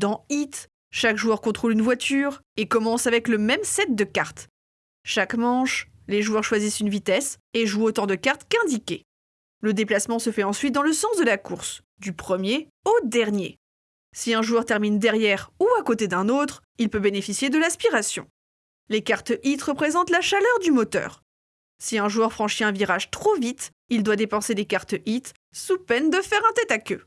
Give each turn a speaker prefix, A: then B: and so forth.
A: Dans Hit, chaque joueur contrôle une voiture et commence avec le même set de cartes. Chaque manche, les joueurs choisissent une vitesse et jouent autant de cartes qu'indiqué. Le déplacement se fait ensuite dans le sens de la course, du premier au dernier. Si un joueur termine derrière ou à côté d'un autre, il peut bénéficier de l'aspiration. Les cartes hit représentent la chaleur du moteur. Si un joueur franchit un virage trop vite, il doit dépenser des cartes hit sous peine de faire un tête à queue.